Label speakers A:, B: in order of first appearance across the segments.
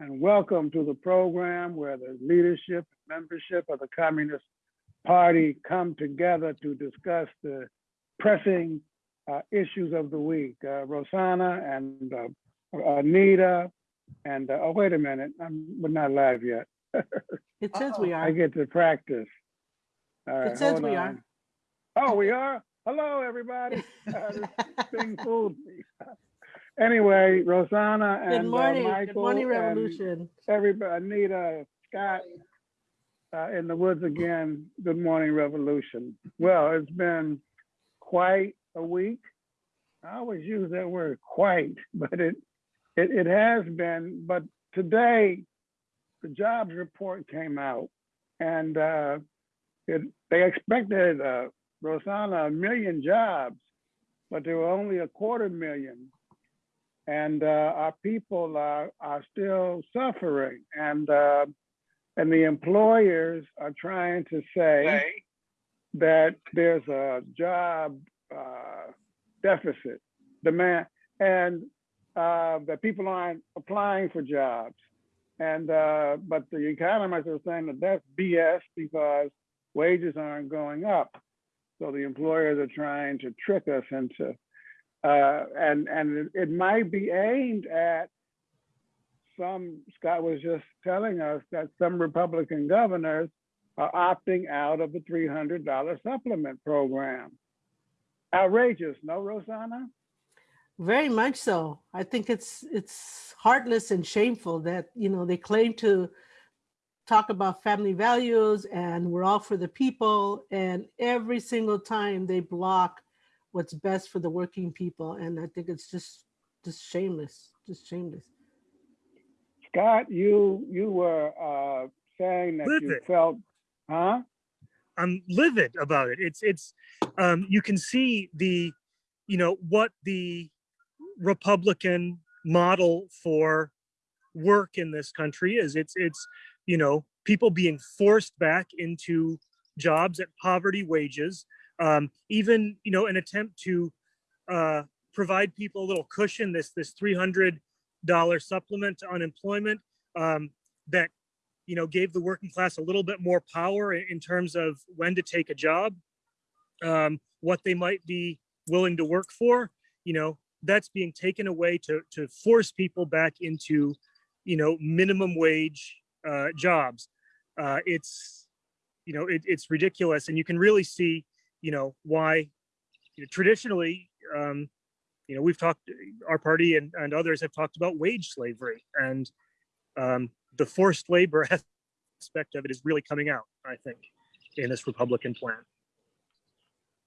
A: and welcome to the program where the leadership and membership of the Communist Party come together to discuss the pressing uh, issues of the week. Uh, Rosanna and uh, Anita and, uh, oh, wait a minute, I'm, we're not live yet.
B: It says we are.
A: I get to practice. Right,
B: It says we are.
A: Oh, we are? Hello, everybody. Uh, This thing fooled me. Anyway, Rosanna
B: Good
A: and uh,
B: morning, good
A: Michael
B: morning,
A: and
B: Revolution.
A: everybody, Anita, Scott, uh, in the woods again. Good morning, Revolution. Well, it's been quite a week. I always use that word quite, but it, it, it has been, but today, the jobs report came out and, uh, it, they expected, uh, Rosanna, a million jobs, but there were only a quarter million. And, uh, our people are, are still suffering and, uh, and the employers are trying to say that there's a job, uh, deficit, demand, and, uh, that people aren't applying for jobs. And, uh, but the economists are saying that that's BS because wages aren't going up. So the employers are trying to trick us into, uh, and, and it- might be aimed at some, Scott was just telling us that some Republican governors are opting out of the three hundred dollar supplement program. Outrageous, no, Rosanna?
B: Very much so. I think it's it's heartless and shameful that, you know, they claim to talk about family values and we're all for the people and every single time they block what's best for the working people and I think it's just just shameless, just shameless.
A: Scott, you, you were, uh, saying that you felt, huh?
C: I'm livid about it. It's it's um, you can see the you know what the Republican model for work in this country is. It's it's you know people being forced back into jobs at poverty wages. Um, even you know an attempt to uh, provide people a little cushion. This this three hundred dollar supplement to unemployment um, that you know, gave the working class a little bit more power in, in terms of when to take a job, um, what they might be willing to work for, you know, that's being taken away to, to force people back into, you know, minimum wage uh, jobs. Uh, it's, you know, it, it's ridiculous. And you can really see, you know, why you know, traditionally, um, you know, we've talked, our party and, and others have talked about wage slavery and um, the forced labor aspect of it is really coming out, I think, in this Republican plan.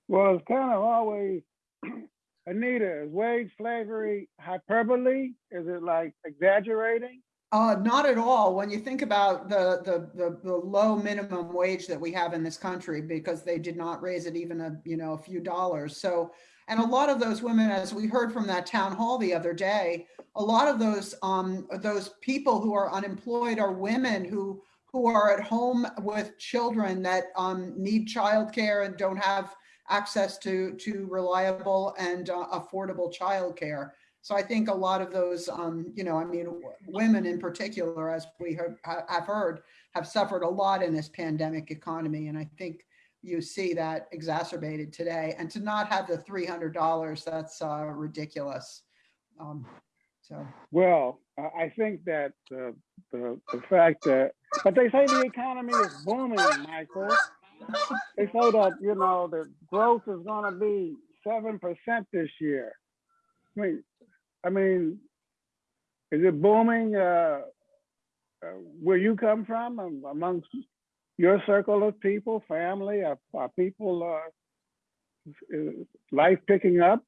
A: Well, it's kind of always, Anita, is wage slavery hyperbole? Is it like exaggerating?
D: Uh, not at all. When you think about the, the, the, the low minimum wage that we have in this country, because they did not raise it even a, you know, a few dollars. So, and a lot of those women, as we heard from that town hall the other day, a lot of those, um, those people who are unemployed are women who, who are at home with children that, um, need childcare and don't have access to, to reliable and uh, affordable childcare. So I think a lot of those, um, you know, I mean, women in particular, as we have, ha- have heard, have suffered a lot in this pandemic economy. And I think you see that exacerbated today. And to not have the $300, that's uh, ridiculous. Um, So,
A: Well, I think that the, the, the fact that, but they say the economy is booming, Michael. They say that, you know, the growth is gonna be seven percent this year. I mean, I mean, is it booming, uh, uh, where you come from um, amongst your circle of people, family, are, are people, uh, life picking up?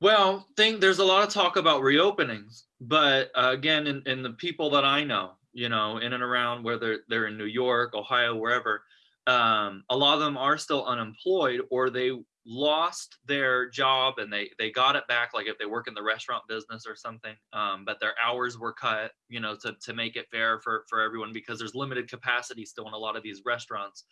E: Well, think there's a lot of talk about reopenings, but uh, again, in, in the people that I know, you know, in and around whether they're in New York, Ohio, wherever, um, a lot of them are still unemployed or they lost their job and they they got it back like if they work in the restaurant business or something um, but their hours were cut you know to, to make it fair for for everyone because there's limited capacity still in a lot of these restaurants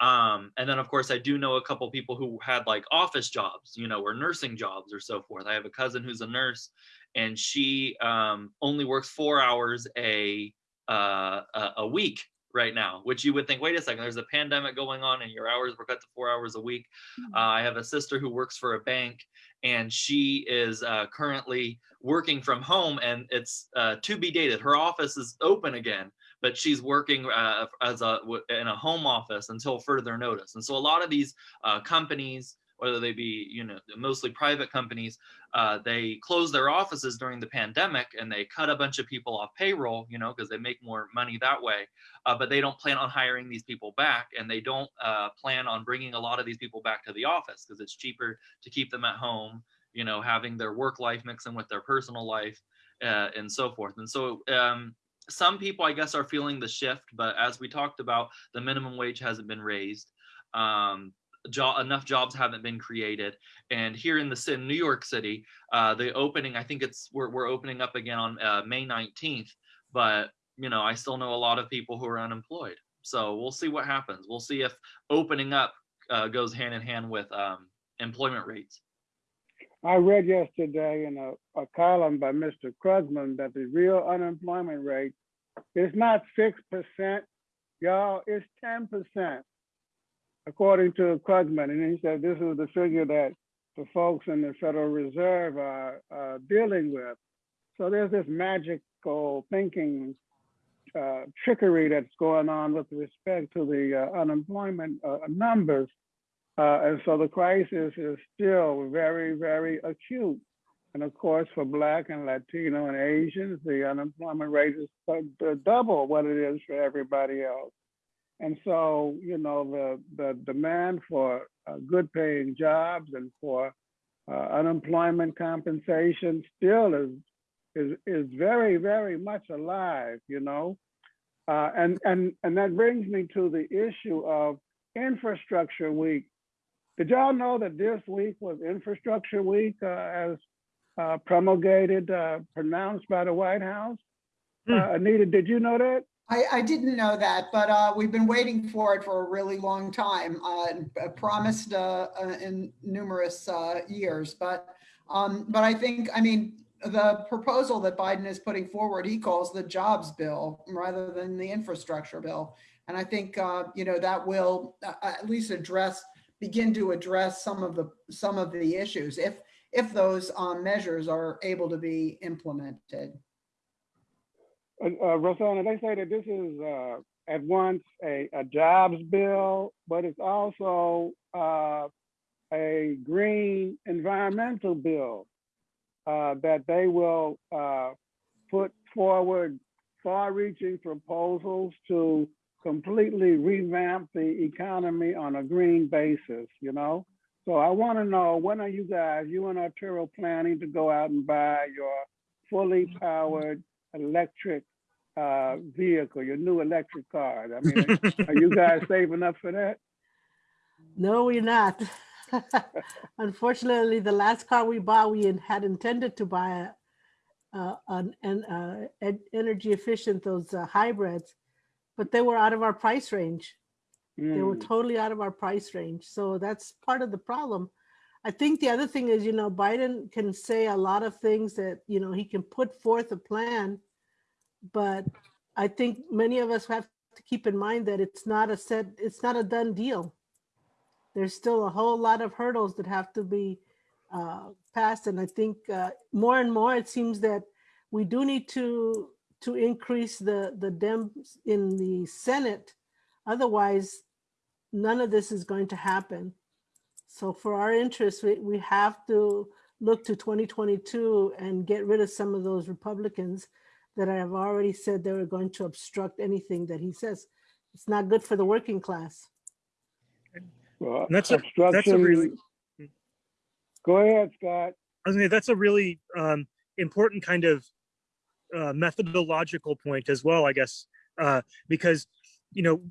E: Um, and then of course I do know a couple people who had like office jobs, you know, or nursing jobs or so forth. I have a cousin who's a nurse and she um, only works four hours a, uh, a, a week right now, which you would think, wait a second, there's a pandemic going on and your hours were cut to four hours a week. Uh, I have a sister who works for a bank and she is uh, currently working from home and it's uh, to be dated. Her office is open again, but she's working uh, as a in a home office until further notice. And so a lot of these uh, companies, whether they be you know mostly private companies, uh, they close their offices during the pandemic and they cut a bunch of people off payroll, you know, because they make more money that way. Uh, but they don't plan on hiring these people back, and they don't uh, plan on bringing a lot of these people back to the office because it's cheaper to keep them at home, you know, having their work life mixing with their personal life, uh, and so forth. And so um, some people, I guess, are feeling the shift, but as we talked about, the minimum wage hasn't been raised. Um, jo- enough jobs haven't been created. And here in the ci- New York City, uh, the opening, I think it's we're, we're opening up again on uh, May 19th, but you know, I still know a lot of people who are unemployed. So we'll see what happens. We'll see if opening up uh, goes hand in hand with um, employment rates.
A: I read yesterday in a, a column by Mr. Krugman that the real unemployment rate is not six percent, y'all, it's ten percent. According to Krugman, and he said this is the figure that the folks in the Federal Reserve are dealing with. So there's this magical thinking uh, trickery that's going on with respect to the uh, unemployment uh, numbers. Uh, and so the crisis is still very, very acute. And of course, for Black and Latino and Asians, the unemployment rate is uh, double what it is for everybody else. And so, you know, the, the demand for uh, good paying jobs and for uh, unemployment compensation still is, is, is very, very much alive, you know? Uh, and, and, and that brings me to the issue of infrastructure week. Did y'all know that this week was infrastructure week uh, as uh, promulgated, uh, pronounced by the White House?
C: Hmm.
A: Uh, Anita, did you know that?
D: I, I didn't know that, but uh, we've been waiting for it for a really long time. Uh, uh, promised uh, uh, in numerous uh, years, but um, but I think I mean the proposal that Biden is putting forward, he calls the jobs bill rather than the infrastructure bill, and I think you know that will at least address begin to address some of the some of the issues if if those um, measures are able to be implemented.
A: Uh, uh, they say that this is uh, at once a, a jobs bill, but it's also uh, a green environmental bill uh, that they will put forward far-reaching proposals to completely revamp the economy on a green basis, you know? So I want to know, when are you guys, you and Arturo planning to go out and buy your fully powered electric uh, vehicle, your new electric car? I mean, are you guys saving up for that?
B: No, we're not. Unfortunately, the last car we bought, we had intended to buy a, uh, an, an uh, en- energy efficient, those uh, hybrids, but they were out of our price range. They were
A: Hmm.
B: totally out of our price range. So that's part of the problem. I think the other thing is, you know, Biden can say a lot of things that, you know, he can put forth a plan. But I think many of us have to keep in mind that it's not a set, it's not a done deal. There's still a whole lot of hurdles that have to be uh, passed. And I think uh, more and more, it seems that we do need to to increase the the Dems in the Senate Otherwise, none of this is going to happen. So for our interests, we, we have to look to 2022 and get rid of some of those Republicans that I have already said they were going to obstruct anything that he says. It's not good for the working class.
A: Well,
C: That's a- that's a
A: obstruction-
C: really-
A: Go ahead, Scott.
C: I was gonna say, that's a really um, important kind of uh, methodological point as well, I guess, uh, because you know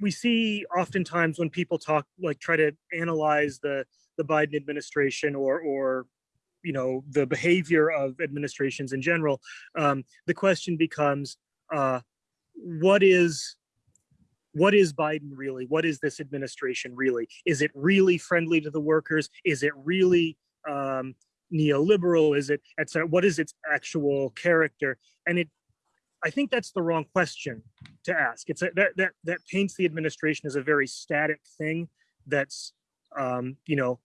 C: we see oftentimes when people talk like try to analyze the the Biden administration or or you know the behavior of administrations in general, um, the question becomes uh, what is what is Biden really? What is this administration really? Is it really friendly to the workers? Is it really um, neoliberal? Is it, etc. What is its actual character? And it, I think that's the wrong question to ask. It's a, that that that paints the administration as a very static thing that's, um, you know,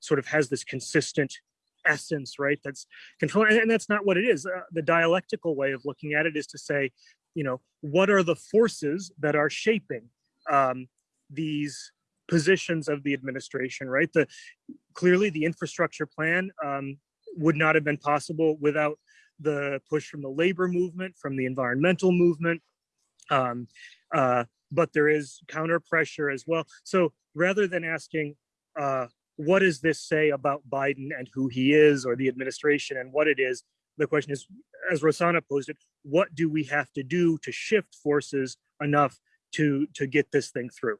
C: sort of has this consistent essence, right? That's control, and, and that's not what it is. Uh, the dialectical way of looking at it is to say, you know, what are the forces that are shaping um, these positions of the administration, right? The clearly the infrastructure plan um, would not have been possible without the push from the labor movement, from the environmental movement. Um, uh, but there is counter pressure as well. So rather than asking, uh, what does this say about Biden and who he is or the administration and what it is, the question is, as Rosanna posed it, what do we have to do to shift forces enough to to get this thing through?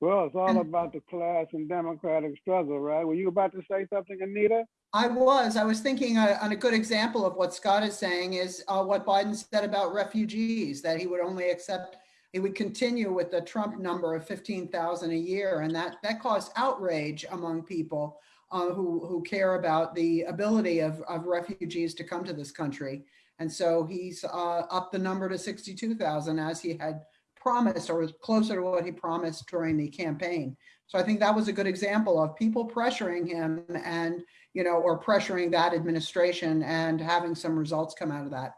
A: Well, it's all about the class and democratic struggle, right? Were you about to say something, Anita?
D: I was, I was thinking uh, on a good example of what Scott is saying is uh, what Biden said about refugees, that he would only accept, he would continue with the Trump number of 15,000 a year. And that, that caused outrage among people uh, who, who care about the ability of, of refugees to come to this country. And so he's uh, upped the number to 62,000 as he had promised or was closer to what he promised during the campaign. So I think that was a good example of people pressuring him and you know, or pressuring that administration and having some results come out of that.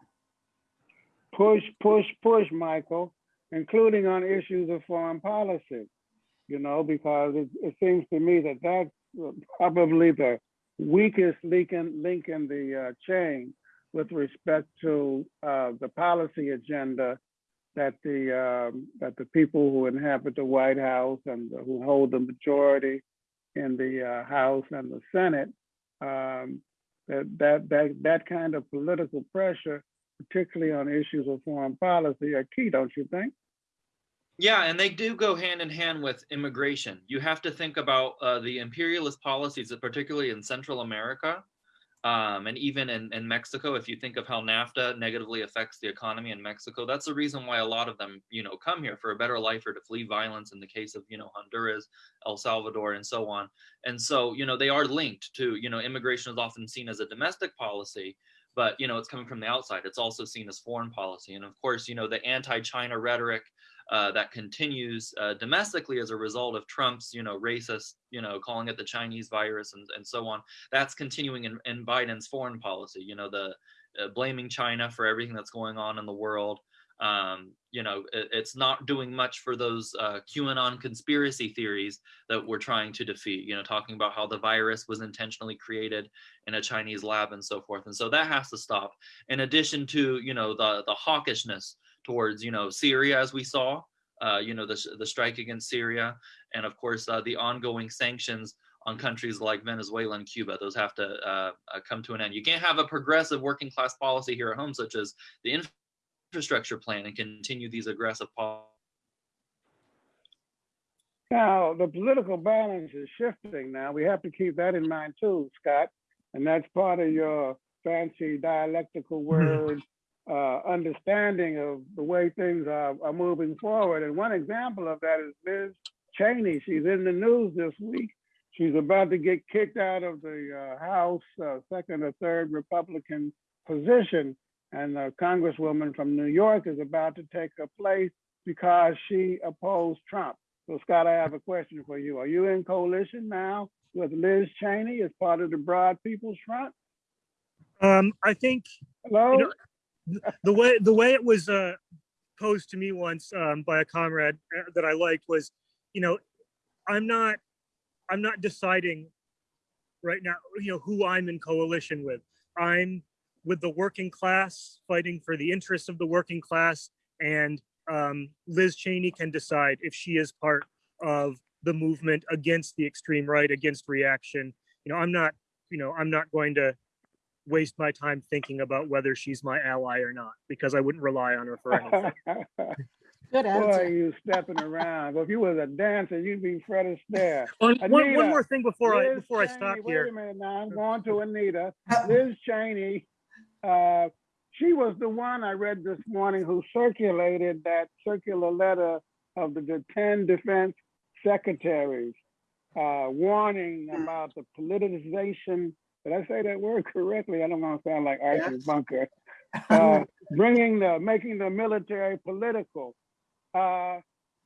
A: Push, push, push, Michael, including on issues of foreign policy. You know, because it, it seems to me that that's probably the weakest link in, link in the uh, chain with respect to uh, the policy agenda that the um, that the people who inhabit the White House and who hold the majority in the uh, House and the Senate um, that, that that that kind of political pressure, particularly on issues of foreign policy, are key, don't you think?
E: Yeah, and they do go hand in hand with immigration. You have to think about uh, the imperialist policies, particularly in Central America, um, and even in, in Mexico. If you think of how NAFTA negatively affects the economy in Mexico, that's the reason why a lot of them, you know, come here for a better life or to flee violence. In the case of you know Honduras, El Salvador, and so on. And so you know they are linked to you know immigration is often seen as a domestic policy, but you know it's coming from the outside. It's also seen as foreign policy, and of course you know the anti-China rhetoric uh, that continues uh, domestically as a result of Trump's, you know, racist, you know, calling it the Chinese virus and, and so on. That's continuing in, in Biden's foreign policy, you know, the uh, blaming China for everything that's going on in the world. Um, you know, it, it's not doing much for those uh, QAnon conspiracy theories that we're trying to defeat, you know, talking about how the virus was intentionally created in a Chinese lab and so forth. And so that has to stop. In addition to, you know, the, the hawkishness towards you know Syria as we saw uh, you know the, the strike against Syria and of course uh, the ongoing sanctions on countries like Venezuela and Cuba those have to uh, uh come to an end you can't have a progressive working class policy here at home such as the infrastructure plan and continue these aggressive policies
A: Now, the political balance is shifting now. We have to keep that in mind too, Scott. And that's part of your fancy dialectical word uh, understanding of the way things are, are moving forward. And one example of that is Liz Cheney. She's in the news this week. She's about to get kicked out of the uh, House uh, second or third Republican position. And the congresswoman from New York is about to take her place because she opposed Trump. So Scott, I have a question for you. Are you in coalition now with Liz Cheney as part of the Broad People's Front?
C: Um, I think
A: Hello?
C: You know, the way the way it was uh, posed to me once um, by a comrade uh, that I liked was, you know, I'm not I'm not deciding right now, you know, who I'm in coalition with. I'm with the working class, fighting for the interests of the working class, and um, Liz Cheney can decide if she is part of the movement against the extreme right, against reaction. You know, I'm not, you know, I'm not going to waste my time thinking about whether she's my ally or not because I wouldn't rely on her for anything.
B: Good answer.
A: Boy,
B: answer.
A: you stepping around. Well, if you was a dancer, you'd be Fred Astaire.
C: one, one, one
A: Anita,
C: more thing before I
A: Liz
C: before I
A: Cheney-
C: stop
A: wait
C: here.
A: a minute now, I'm going to Anita.
D: Uh,
A: Liz Cheney, uh, she was the one I read this morning who circulated that circular letter of the, the 10 defense secretaries uh, warning
D: Hmm.
A: about the politicization. Did I say that word correctly? I don't want to sound like Archie. Bunker. Uh, bringing the, making the military political. Uh,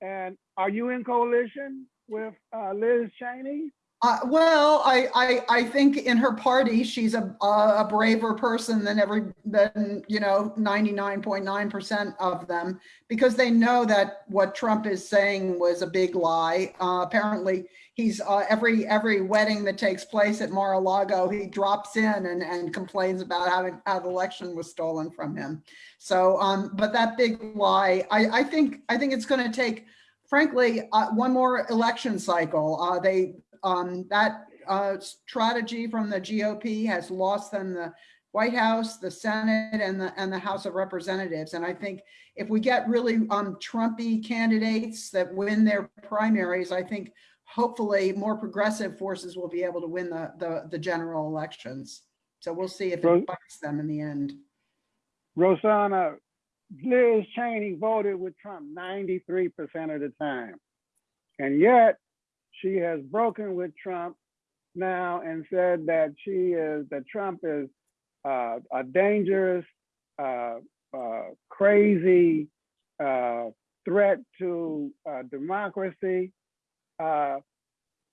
A: and are you in coalition with uh, Liz Cheney?
D: Uh, well, I, I, I think in her party, she's a, a braver person than every, than, you know, 99.9% of them because they know that what Trump is saying was a big lie. Uh, apparently, he's, uh, every, every wedding that takes place at Mar-a-Lago, he drops in and, and complains about having, how the election was stolen from him. So, um, but that big lie, I, I think, I think it's going to take, frankly, uh, one more election cycle. Uh, they, um, that uh, strategy from the GOP has lost them the White House, the Senate, and the and the House of Representatives. And I think if we get really um, Trumpy candidates that win their primaries, I think hopefully more progressive forces will be able to win the the, the general elections. So we'll see if it bites them in the end.
A: Rosanna, Liz Cheney voted with Trump 93% of the time. And yet she has broken with Trump now and said that she is, that Trump is uh, a dangerous, uh, uh, crazy uh, threat to uh, democracy. Uh,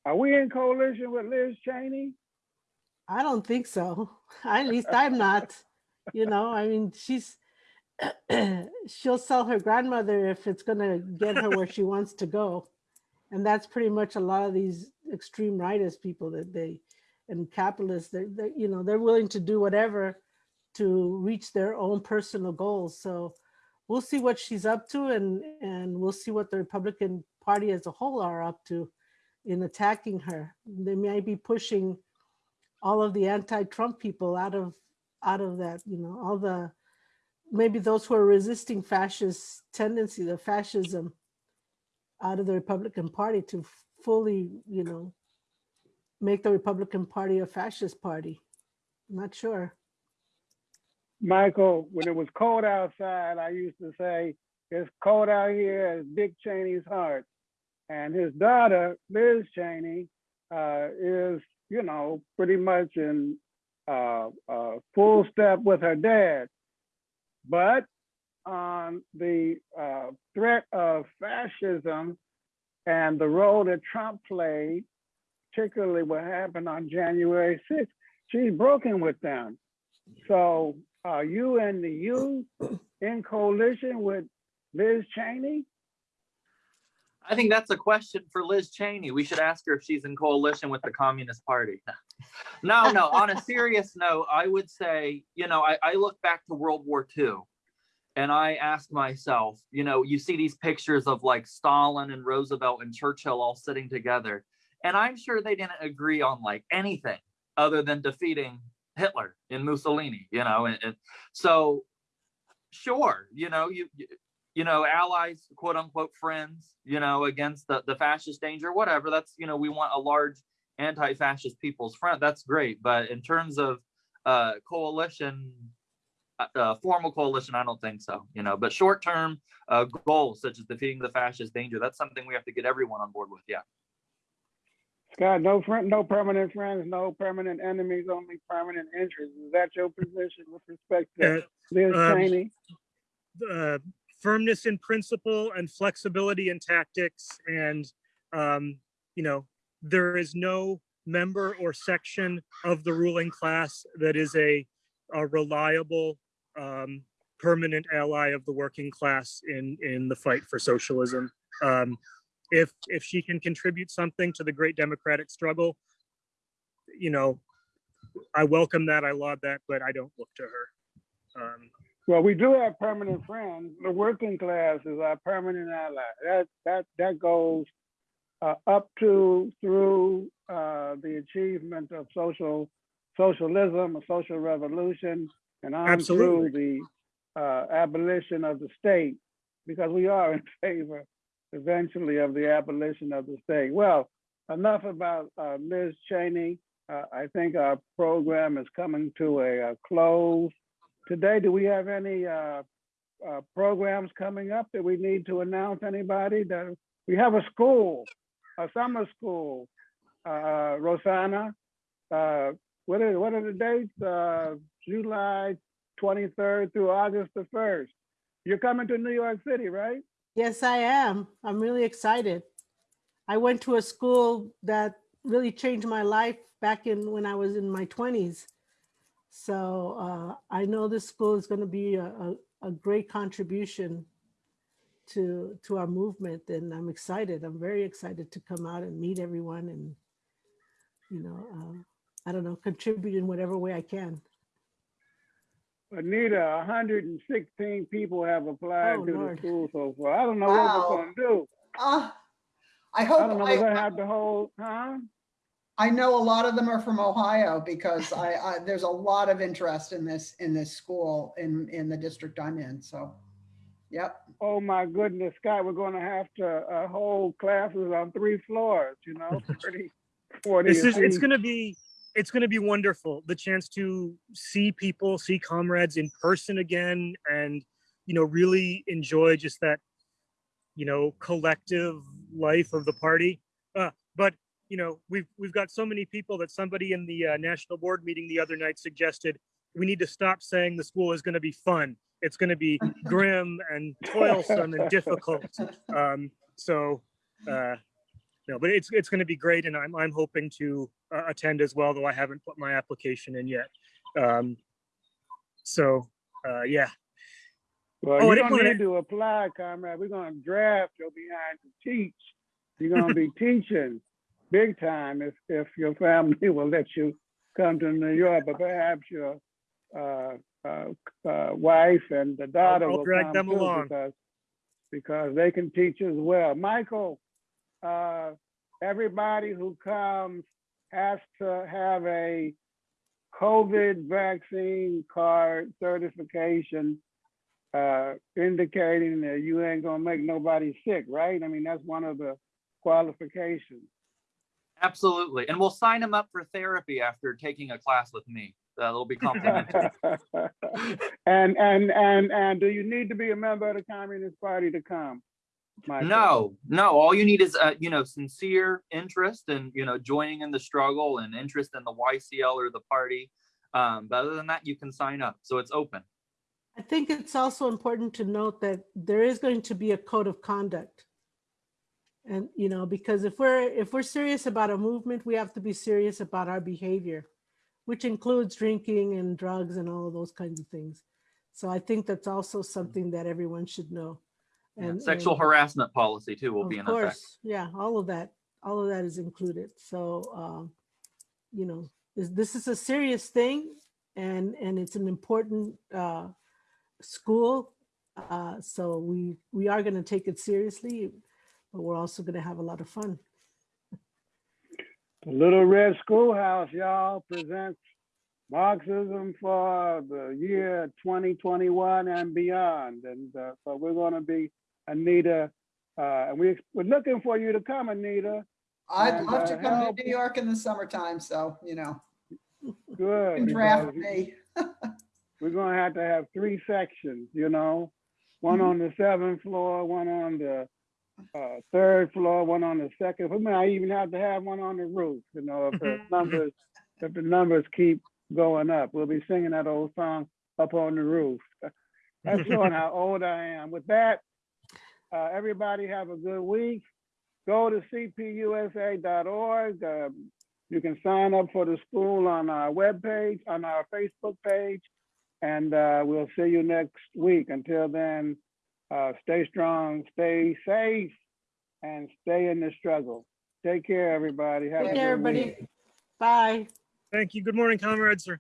A: are we in coalition with Liz Cheney?
B: I don't think so. At least I'm not. You know, I mean, she's she'll sell her grandmother if it's going to get her where she wants to go. And that's pretty much a lot of these extreme rightist people that they and capitalists, they're you know, they're willing to do whatever to reach their own personal goals. So we'll see what she's up to and and we'll see what the Republican Party as a whole are up to in attacking her. They may be pushing all of the anti-Trump people out of out of that, you know, all the maybe those who are resisting fascist tendency, the fascism out of the Republican Party to fully, you know, make the Republican Party a fascist party. I'm not sure.
A: Michael, when it was cold outside, I used to say, it's cold out here as Dick Cheney's heart. And his daughter, Liz Cheney, uh, is, you know, pretty much in uh, uh, full step with her dad. But on the uh, threat of fascism and the role that Trump played, particularly what happened on January 6th, she's broken with them. So are you and the youth in coalition with Liz Cheney?
F: I think that's a question for Liz Cheney. We should ask her if she's in coalition with the Communist Party. No, no, on a serious note, I would say, you know, I, I look back to World War II and I ask myself, you know, you see these pictures of like Stalin and Roosevelt and Churchill all sitting together. And I'm sure they didn't agree on like anything other than defeating Hitler and Mussolini, you know, and, and so sure, you know, you, you you know, allies, quote unquote friends, you know, against the, the fascist danger, whatever. That's, you know, we want a large anti-fascist people's front. That's great. But in terms of uh, coalition, uh, uh, formal coalition, I don't think so, you know, but short-term uh, goals such as defeating the fascist danger, that's something we have to get everyone on board with. Yeah.
A: Scott, no friend, no permanent friends, no permanent enemies, only permanent interests. Is that your position with respect to
C: Uh,
A: Liz
C: um,
A: Cheney?
C: uh, firmness in principle and flexibility in tactics and um, you know there is no member or section of the ruling class that is a, a reliable um, permanent ally of the working class in in the fight for socialism um, if if she can contribute something to the great democratic struggle you know i welcome that i laud that but i don't look to her um,
A: Well, we do have permanent friends. The working class is our permanent ally. That that that goes uh, up to through uh, the achievement of social socialism, a social revolution, and on
C: Absolutely.
A: through the uh, abolition of the state, because we are in favor eventually of the abolition of the state. Well, enough about uh, Liz Cheney. Uh, I think our program is coming to a, a close. today, do we have any uh, uh, programs coming up that we need to announce? Anybody that we have a school, a summer school, uh, Rosanna. Uh, what are what are the dates? July 23rd through August the 1st. You're coming to New York City, right?
B: Yes, I am. I'm really excited. I went to a school that really changed my life back in when I was in my 20s. So uh, I know this school is going to be a, a, a great contribution to to our movement, and I'm excited. I'm very excited to come out and meet everyone, and you know, uh, I don't know, contribute in whatever way I can.
A: Anita, 116 people have applied
B: Oh,
A: to the school so far. I don't know what
D: Wow.
A: we're gonna do.
D: Uh, I
A: I don't know, we're gonna
D: I,
A: have to hold, huh?
D: I know a lot of them are from Ohio because I, I, there's a lot of interest in this, in this school in, in the district I'm in, so. Yep,
A: Oh my goodness, Scott, we're gonna have to uh, hold classes on three floors, you know, 30, 40.
C: This is, it's gonna be, it's gonna be wonderful. The chance to see people, see comrades in person again and, you know, really enjoy just that, you know, collective life of the party. Uh, but, you know, we've, we've got so many people that somebody in the uh, national board meeting the other night suggested we need to stop saying the school is gonna be fun. It's gonna be grim and toilsome and difficult. Um, so, uh, no, but it's, it's gonna be great and I'm, I'm hoping to uh, attend as well, though I haven't put my application in yet. Um, so, uh, yeah,
A: Well,
C: Oh,
A: you don't
C: wanna-
A: need to apply, comrade. We're gonna draft your behind to teach. You're gonna be teaching big time if, if your family will let you come to New York, but perhaps your uh, uh, uh, wife and the daughter
C: I'll
A: will
C: drag
A: come
C: them along.
A: because, because they can teach as well. Michael, uh, everybody who comes has to have a COVID vaccine card certification uh, indicating that you ain't gonna make nobody sick, right? I mean, that's one of the qualifications.
F: Absolutely. And we'll sign them up for therapy after taking a class with me. That'll be complimentary.
A: and and and and do you need to be a member of the Communist Party to come? Michael?
F: No, no, all you need is, uh, you know, sincere interest and, you know, joining in the struggle and interest in the YCL or the party. Um, but other than that, you can sign up. So it's open.
B: I think it's also important to note that there is going to be a code of conduct. And, you know, because if we're, if we're serious about a movement, we have to be serious about our behavior, which includes drinking and drugs and all of those kinds of things. So I think that's also something that everyone should know.
F: Yeah,
B: And
F: Sexual
B: and
F: harassment policy too will be in effect.
B: course, Yeah, all of that, all of that is included. So, um, you know, this, this is a serious thing and, and it's an important, uh, school. Uh, so we, we are going to take it seriously, but we're also going to have a lot of fun.
A: The Little Red Schoolhouse, y'all, presents Marxism for the year 2021 and beyond. And uh, so we're going to be, Anita, uh, and we, we're looking for you to come, Anita.
D: I'd
A: And,
D: love to
A: uh,
D: come
A: help.
D: to New York in the summertime, so, you know,
A: Good.
D: you draft me.
A: We're going to have to have three sections, you know, one
D: Mhm.
A: on the seventh floor, one on the uh, third floor, one on the second. We might even have to have one on the roof, you know, if the numbers, if the numbers keep going up. We'll be singing that old song up on the roof. That's showing how old I am. With that, uh, everybody have a good week. Go to cpusa.org. Uh, you can sign up for the school on our webpage, on our Facebook page, and uh, we'll see you next week. Until then, uh, stay strong, stay safe, and stay in the struggle. Take care, everybody. Have a
B: Take
A: good
B: care,
A: week.
B: everybody. Bye.
C: thank you. Good morning, comrades. Or